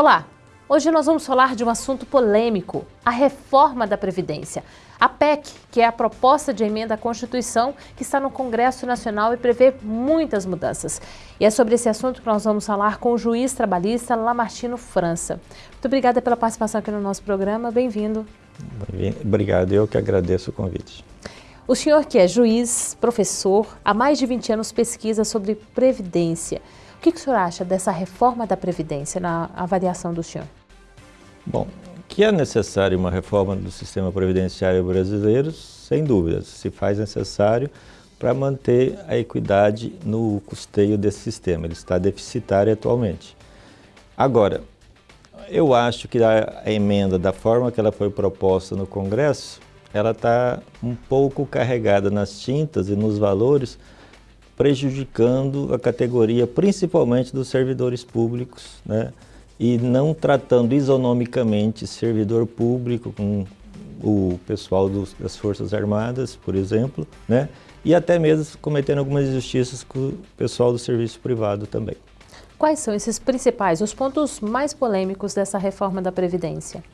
Olá! Hoje nós vamos falar de um assunto polêmico, a reforma da Previdência. A PEC, que é a proposta de emenda à Constituição que está no Congresso Nacional e prevê muitas mudanças. E é sobre esse assunto que nós vamos falar com o juiz trabalhista Lamartino França. Muito obrigada pela participação aqui no nosso programa, bem-vindo. Obrigado, eu que agradeço o convite. O senhor que é juiz, professor, há mais de 20 anos pesquisa sobre Previdência. O que, que o senhor acha dessa reforma da Previdência na avaliação do senhor? Bom, que é necessário uma reforma do sistema previdenciário brasileiro, sem dúvidas, se faz necessário para manter a equidade no custeio desse sistema. Ele está deficitário atualmente. Agora, eu acho que a emenda, da forma que ela foi proposta no Congresso, ela está um pouco carregada nas tintas e nos valores, prejudicando a categoria principalmente dos servidores públicos, né? e não tratando isonomicamente servidor público com o pessoal dos, das Forças Armadas, por exemplo, né? e até mesmo cometendo algumas injustiças com o pessoal do serviço privado também. Quais são esses principais, os pontos mais polêmicos dessa reforma da Previdência?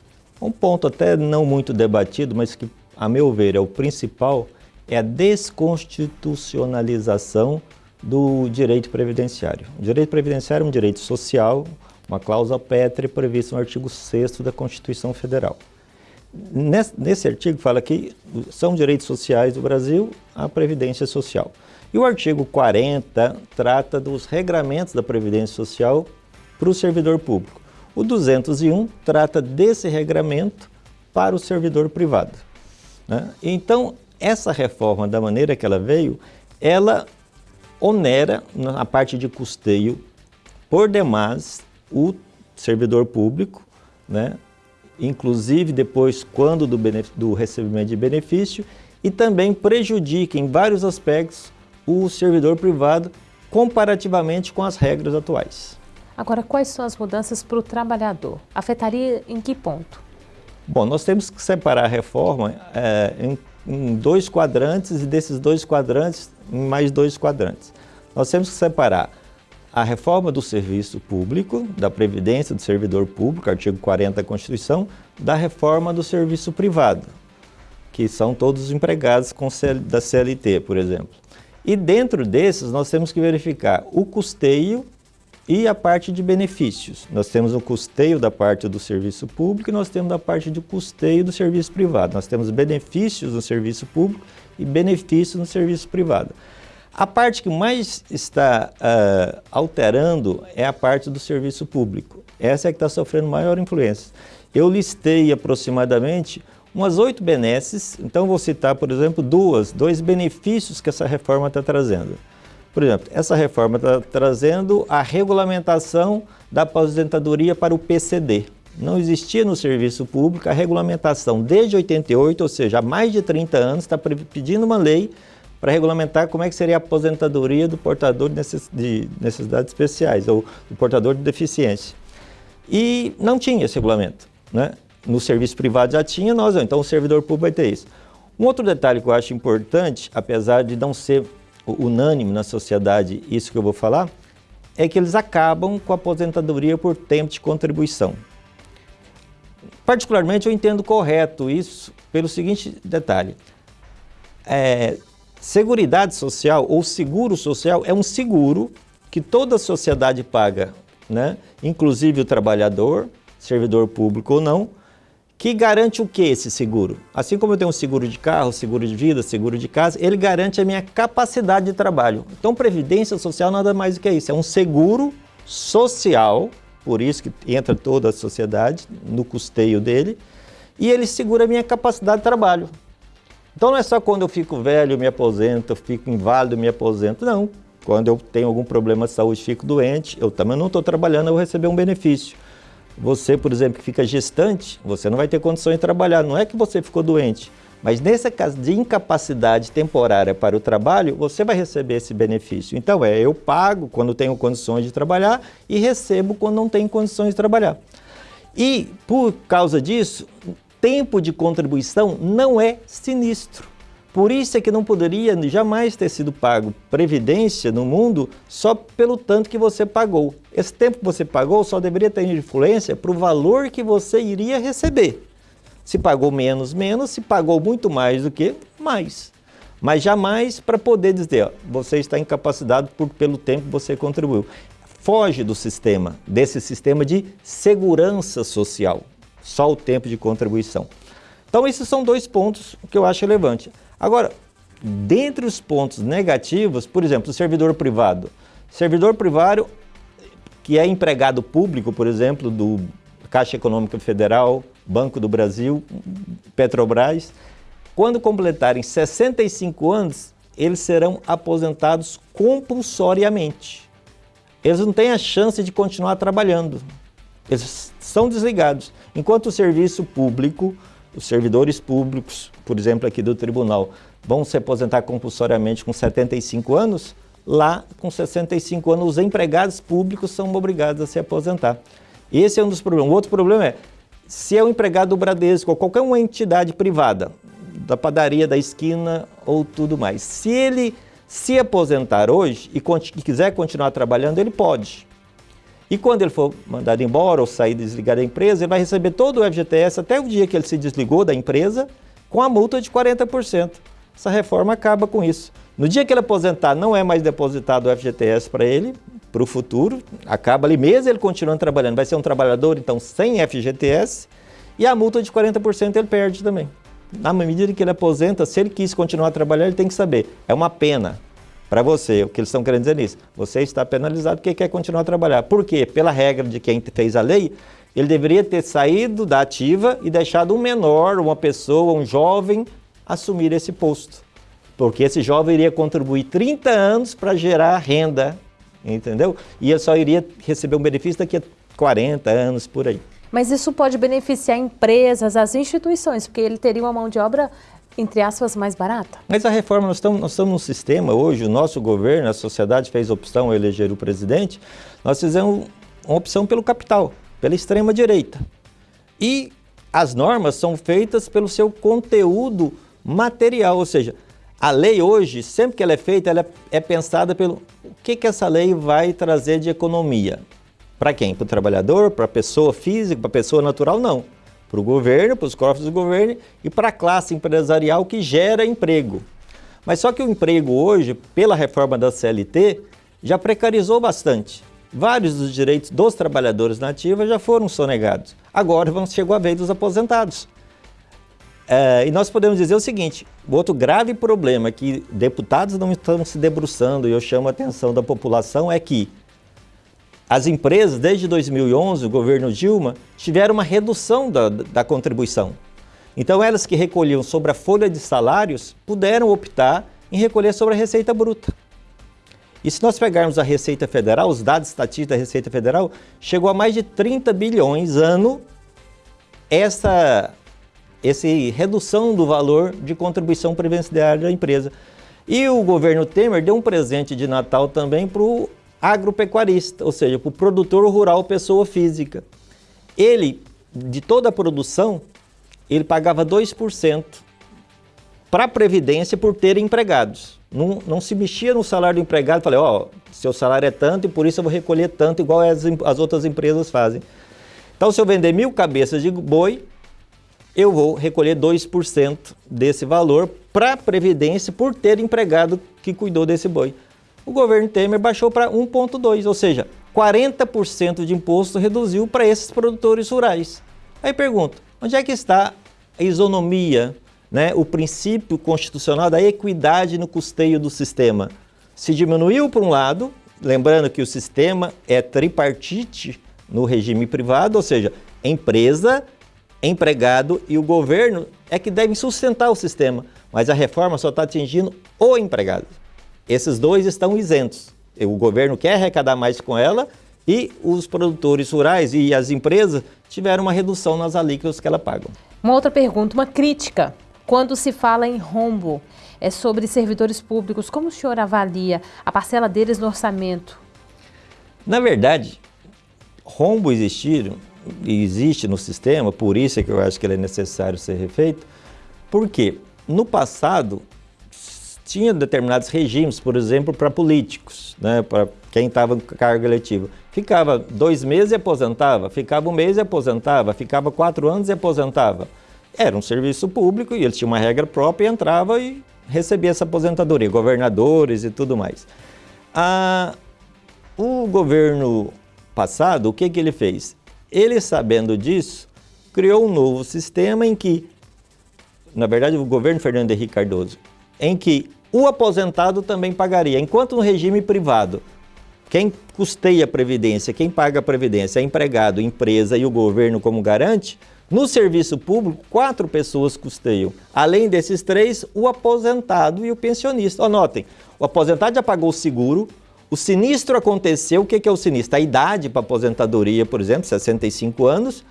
Um ponto até não muito debatido, mas que, a meu ver, é o principal, é a desconstitucionalização do direito previdenciário. O direito previdenciário é um direito social, uma cláusula pétrea prevista no artigo 6 da Constituição Federal. Nesse, nesse, artigo fala que são direitos sociais do Brasil a Previdência Social. E o artigo 40 trata dos regramentos da Previdência Social para o servidor público. O 201 trata desse regramento para o servidor privado. Né? Então, essa reforma, da maneira que ela veio, ela onera na parte de custeio por demais o servidor público, né? inclusive depois quando do, do recebimento de benefício, e também prejudica em vários aspectos o servidor privado comparativamente com as regras atuais. Agora, quais são as mudanças para o trabalhador? Afetaria em que ponto? Bom, nós temos que separar a reforma é, em, em dois quadrantes e desses dois quadrantes, em mais dois quadrantes. Nós temos que separar a reforma do serviço público, da Previdência do Servidor Público, artigo 40 da Constituição, da reforma do serviço privado, que são todos os empregados da CLT, por exemplo. E dentro desses, nós temos que verificar o custeio e a parte de benefícios. Nós temos o custeio da parte do serviço público e nós temos a parte de custeio do serviço privado. Nós temos benefícios no serviço público e benefícios no serviço privado. A parte que mais está uh, alterando é a parte do serviço público. Essa é que está sofrendo maior influência. Eu listei aproximadamente umas oito benesses, então vou citar, por exemplo, duas, dois benefícios que essa reforma está trazendo. Por exemplo, essa reforma está trazendo a regulamentação da aposentadoria para o PCD. Não existia no serviço público a regulamentação desde 88, ou seja, há mais de 30 anos, está pedindo uma lei para regulamentar como é que seria a aposentadoria do portador de necessidades especiais ou do portador de deficiência. E não tinha esse regulamento. Né? No serviço privado já tinha, nós. Então o servidor público vai ter isso. Um outro detalhe que eu acho importante, apesar de não ser unânime na sociedade isso que eu vou falar, é que eles acabam com a aposentadoria por tempo de contribuição. Particularmente eu entendo correto isso pelo seguinte detalhe. É, Seguridade social ou seguro social é um seguro que toda a sociedade paga, né? inclusive o trabalhador, servidor público ou não, que garante o que esse seguro? Assim como eu tenho um seguro de carro, seguro de vida, seguro de casa, ele garante a minha capacidade de trabalho. Então, Previdência Social nada mais do que isso, é um seguro social, por isso que entra toda a sociedade no custeio dele, e ele segura a minha capacidade de trabalho. Então não é só quando eu fico velho, me aposento, fico inválido, me aposento. Não. Quando eu tenho algum problema de saúde, fico doente, eu também não estou trabalhando, eu vou receber um benefício. Você, por exemplo, que fica gestante, você não vai ter condições de trabalhar. Não é que você ficou doente, mas nesse caso de incapacidade temporária para o trabalho, você vai receber esse benefício. Então é, eu pago quando tenho condições de trabalhar e recebo quando não tenho condições de trabalhar. E por causa disso, tempo de contribuição não é sinistro. Por isso é que não poderia jamais ter sido pago previdência no mundo só pelo tanto que você pagou. Esse tempo que você pagou só deveria ter influência para o valor que você iria receber. Se pagou menos, menos. Se pagou muito mais do que, mais. Mas jamais para poder dizer, ó, você está incapacitado por, pelo tempo que você contribuiu. Foge do sistema, desse sistema de segurança social. Só o tempo de contribuição. Então, esses são dois pontos que eu acho relevante. Agora, dentre os pontos negativos, por exemplo, o servidor privado. Servidor privado que é empregado público, por exemplo, do Caixa Econômica Federal, Banco do Brasil, Petrobras, quando completarem 65 anos, eles serão aposentados compulsoriamente. Eles não têm a chance de continuar trabalhando. Eles são desligados. Enquanto o serviço público, os servidores públicos, por exemplo, aqui do tribunal, vão se aposentar compulsoriamente com 75 anos, lá com 65 anos os empregados públicos são obrigados a se aposentar. Esse é um dos problemas. O outro problema é, se é um empregado do Bradesco ou qualquer uma entidade privada, da padaria da esquina ou tudo mais, se ele se aposentar hoje e, e quiser continuar trabalhando, ele pode. E quando ele for mandado embora ou sair desligar da empresa, ele vai receber todo o FGTS até o dia que ele se desligou da empresa com a multa de 40%. Essa reforma acaba com isso. No dia que ele aposentar, não é mais depositado o FGTS para ele, para o futuro, acaba ali mesmo ele continuando trabalhando. Vai ser um trabalhador, então, sem FGTS, e a multa de 40% ele perde também. Na medida que ele aposenta, se ele quis continuar trabalhando, ele tem que saber, é uma pena para você, o que eles estão querendo dizer nisso. Você está penalizado porque quer continuar a trabalhar. Por quê? Pela regra de quem fez a lei, ele deveria ter saído da ativa e deixado um menor, uma pessoa, um jovem, assumir esse posto. Porque esse jovem iria contribuir 30 anos para gerar renda, entendeu? E ele só iria receber um benefício daqui a 40 anos, por aí. Mas isso pode beneficiar empresas, as instituições, porque ele teria uma mão de obra entre aspas, mais barata? Mas a reforma, nós estamos, nós estamos num sistema hoje, o nosso governo, a sociedade fez opção a eleger o presidente, nós fizemos uma opção pelo capital, pela extrema direita. E as normas são feitas pelo seu conteúdo material, ou seja, a lei hoje, sempre que ela é feita, ela é pensada pelo o que, que essa lei vai trazer de economia. Para quem? Para o trabalhador, para a pessoa física, para a pessoa natural? Não para o governo, para os cofres do governo e para a classe empresarial que gera emprego. Mas só que o emprego hoje, pela reforma da CLT, já precarizou bastante. Vários dos direitos dos trabalhadores nativos já foram sonegados. Agora chegou a vez dos aposentados. É, e nós podemos dizer o seguinte, o outro grave problema que deputados não estão se debruçando, e eu chamo a atenção da população, é que as empresas, desde 2011, o governo Dilma, tiveram uma redução da, da contribuição. Então, elas que recolhiam sobre a folha de salários puderam optar em recolher sobre a Receita Bruta. E se nós pegarmos a Receita Federal, os dados estatísticos da Receita Federal, chegou a mais de 30 bilhões ano essa, essa redução do valor de contribuição previdenciária da empresa. E o governo Temer deu um presente de Natal também para o agropecuarista, ou seja, para o produtor rural pessoa física. Ele, de toda a produção, ele pagava 2% para a Previdência por ter empregados. Não, não, se mexia no salário do empregado, falei, ó, oh, seu salário é tanto e por isso eu vou recolher tanto, igual as, as outras empresas fazem. Então, se eu vender mil cabeças de boi, eu vou recolher 2% desse valor para a Previdência por ter empregado que cuidou desse boi o governo Temer baixou para 1,2%, ou seja, 40% de imposto reduziu para esses produtores rurais. Aí pergunto, onde é que está a isonomia, né, o princípio constitucional da equidade no custeio do sistema? Se diminuiu por um lado, lembrando que o sistema é tripartite no regime privado, ou seja, empresa, empregado e o governo é que devem sustentar o sistema, mas a reforma só está atingindo o empregado. Esses dois estão isentos. O governo quer arrecadar mais com ela e os produtores rurais e as empresas tiveram uma redução nas alíquotas que ela pagam. Uma outra pergunta, uma crítica. Quando se fala em rombo, é sobre servidores públicos, como o senhor avalia a parcela deles no orçamento? Na verdade, rombo existir, existe no sistema, por isso é que eu acho que ele é necessário ser refeito, porque no passado tinha determinados regimes, por exemplo, para políticos, né, para quem estava com cargo eletivo. Ficava dois meses e aposentava, ficava um mês e aposentava, ficava quatro anos e aposentava. Era um serviço público e eles tinham uma regra própria e entrava e recebia essa aposentadoria, governadores e tudo mais. Ah, o governo passado, o que, que ele fez? Ele, sabendo disso, criou um novo sistema em que, na verdade, o governo Fernando Henrique Cardoso, em que o aposentado também pagaria, enquanto no regime privado, quem custeia a Previdência, quem paga a Previdência é empregado, empresa e o governo como garante, no serviço público, quatro pessoas custeiam. Além desses três, o aposentado e o pensionista. Anotem, o aposentado já pagou o seguro, o sinistro aconteceu, o que é o sinistro? A idade para aposentadoria, por exemplo, 65 anos,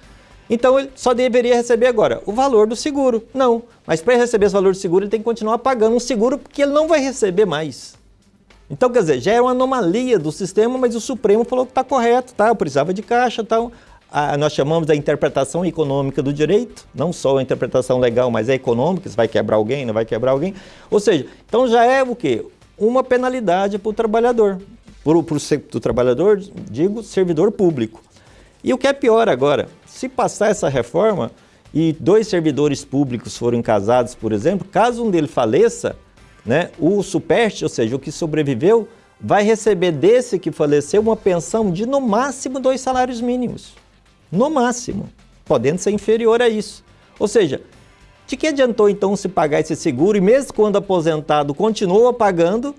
então ele só deveria receber agora o valor do seguro. Não, mas para receber esse valor do seguro ele tem que continuar pagando um seguro porque ele não vai receber mais. Então, quer dizer, já é uma anomalia do sistema, mas o Supremo falou que está correto, tá? Eu precisava de caixa, tal. Tá? nós chamamos da interpretação econômica do direito, não só a interpretação legal, mas é econômica, se vai quebrar alguém, não vai quebrar alguém. Ou seja, então já é o quê? Uma penalidade para o trabalhador. Para o trabalhador, digo, servidor público. E o que é pior agora, se passar essa reforma e dois servidores públicos forem casados, por exemplo, caso um deles faleça, né, o superte, ou seja, o que sobreviveu, vai receber desse que faleceu uma pensão de no máximo dois salários mínimos. No máximo, podendo ser inferior a isso. Ou seja, de que adiantou então se pagar esse seguro e mesmo quando aposentado continua pagando,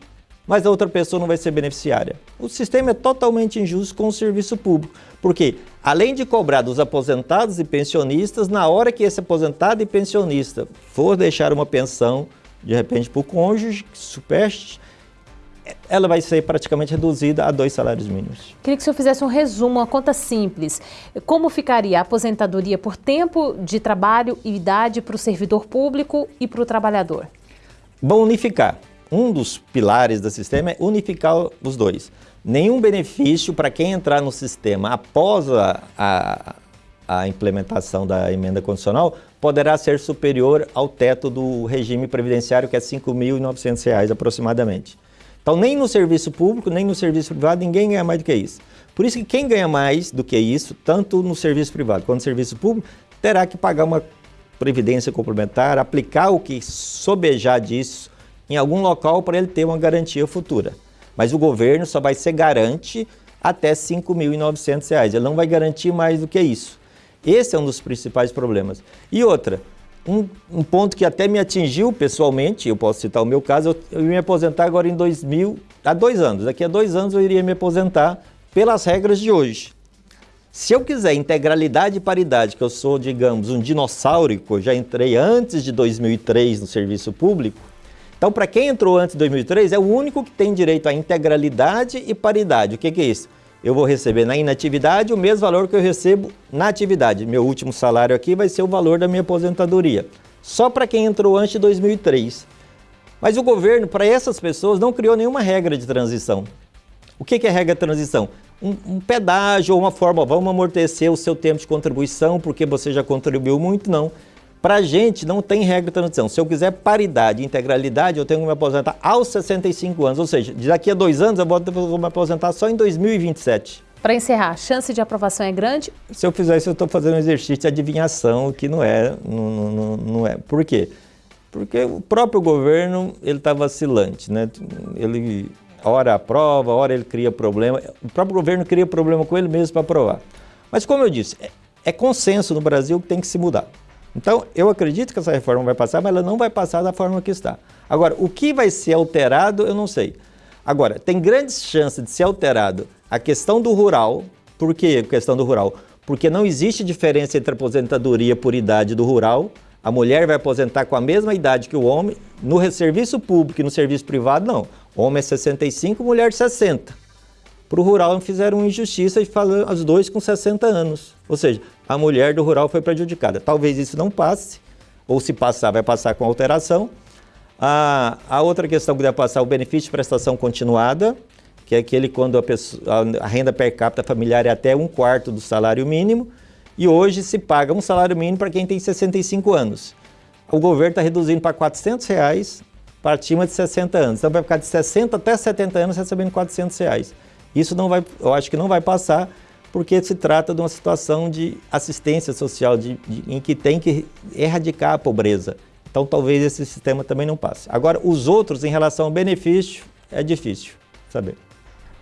mas a outra pessoa não vai ser beneficiária? O sistema é totalmente injusto com o serviço público, porque além de cobrar dos aposentados e pensionistas, na hora que esse aposentado e pensionista for deixar uma pensão de repente para o cônjuge que supeste, ela vai ser praticamente reduzida a dois salários mínimos. Queria que o senhor fizesse um resumo, uma conta simples. Como ficaria a aposentadoria por tempo de trabalho e idade para o servidor público e para o trabalhador? Bom, unificar. Um dos pilares do sistema é unificar os dois. Nenhum benefício para quem entrar no sistema após a, a, a implementação da emenda condicional poderá ser superior ao teto do regime previdenciário, que é R$ 5.900 aproximadamente. Então, nem no serviço público, nem no serviço privado, ninguém ganha mais do que isso. Por isso que quem ganha mais do que isso, tanto no serviço privado quanto no serviço público, terá que pagar uma previdência complementar, aplicar o que sobejar disso em algum local para ele ter uma garantia futura. Mas o governo só vai ser garante até R$ 5.900. Ele não vai garantir mais do que isso. Esse é um dos principais problemas. E outra, um, um, ponto que até me atingiu pessoalmente, eu posso citar o meu caso, eu, eu ia me aposentar agora em 2000, há dois anos. Daqui a dois anos eu iria me aposentar pelas regras de hoje. Se eu quiser integralidade e paridade, que eu sou, digamos, um dinossauro, já entrei antes de 2003 no serviço público, então para quem entrou antes de 2003 é o único que tem direito à integralidade e paridade. O que, que é isso? eu vou receber na inatividade o mesmo valor que eu recebo na atividade. Meu último salário aqui vai ser o valor da minha aposentadoria. Só para quem entrou antes de 2003. Mas o governo, para essas pessoas, não criou nenhuma regra de transição. O que é regra de transição? Um, um pedágio ou uma forma, vamos amortecer o seu tempo de contribuição porque você já contribuiu muito, não. Para a gente não tem regra de transição. Se eu quiser paridade, integralidade, eu tenho que me aposentar aos 65 anos. Ou seja, daqui a dois anos eu vou me aposentar só em 2027. Para encerrar, a chance de aprovação é grande? Se eu fizer isso, eu estou fazendo um exercício de adivinhação, que não é. Não, não, não é. Por quê? Porque o próprio governo ele está vacilante. Né? Ele, hora aprova, hora ele cria problema. O próprio governo cria problema com ele mesmo para aprovar. Mas como eu disse, é, é consenso no Brasil que tem que se mudar. Então, eu acredito que essa reforma vai passar, mas ela não vai passar da forma que está. Agora, o que vai ser alterado, eu não sei. Agora, tem grandes chances de ser alterado a questão do rural. Por que a questão do rural? Porque não existe diferença entre aposentadoria por idade do rural. A mulher vai aposentar com a mesma idade que o homem. No serviço público e no serviço privado, não. Homem é 65, mulher 60. Para o rural fizeram injustiça e falando os dois com 60 anos. Ou seja, a mulher do rural foi prejudicada. Talvez isso não passe, ou se passar, vai passar com alteração. A, a outra questão que deve passar é o benefício de prestação continuada, que é aquele quando a, pessoa, a renda per capita familiar é até um quarto do salário mínimo, e hoje se paga um salário mínimo para quem tem 65 anos. O governo está reduzindo para 400 reais para acima de 60 anos. Então vai ficar de 60 até 70 anos recebendo 400 reais. Isso não vai, eu acho que não vai passar, porque se trata de uma situação de assistência social, de, de, em que tem que erradicar a pobreza. Então talvez esse sistema também não passe. Agora, os outros, em relação ao benefício, é difícil saber.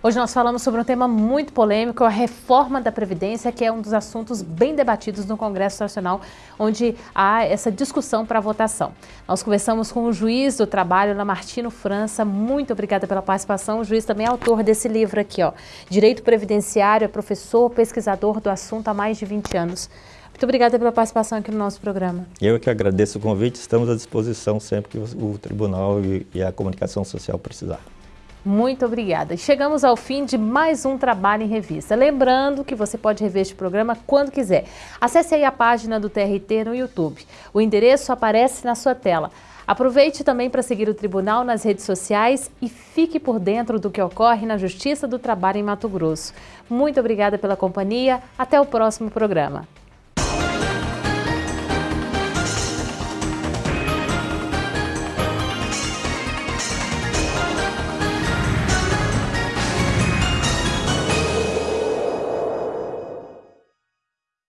Hoje nós falamos sobre um tema muito polêmico, a reforma da Previdência, que é um dos assuntos bem debatidos no Congresso Nacional, onde há essa discussão para votação. Nós conversamos com o juiz do trabalho, Lamartino França. Muito obrigada pela participação. O juiz também é autor desse livro aqui, ó, Direito Previdenciário, é professor, pesquisador do assunto há mais de 20 anos. Muito obrigada pela participação aqui no nosso programa. Eu que agradeço o convite, estamos à disposição sempre que o Tribunal e a comunicação social precisar. Muito obrigada. Chegamos ao fim de mais um Trabalho em Revista. Lembrando que você pode rever este programa quando quiser. Acesse aí a página do TRT no YouTube. O endereço aparece na sua tela. Aproveite também para seguir o Tribunal nas redes sociais e fique por dentro do que ocorre na Justiça do Trabalho em Mato Grosso. Muito obrigada pela companhia. Até o próximo programa.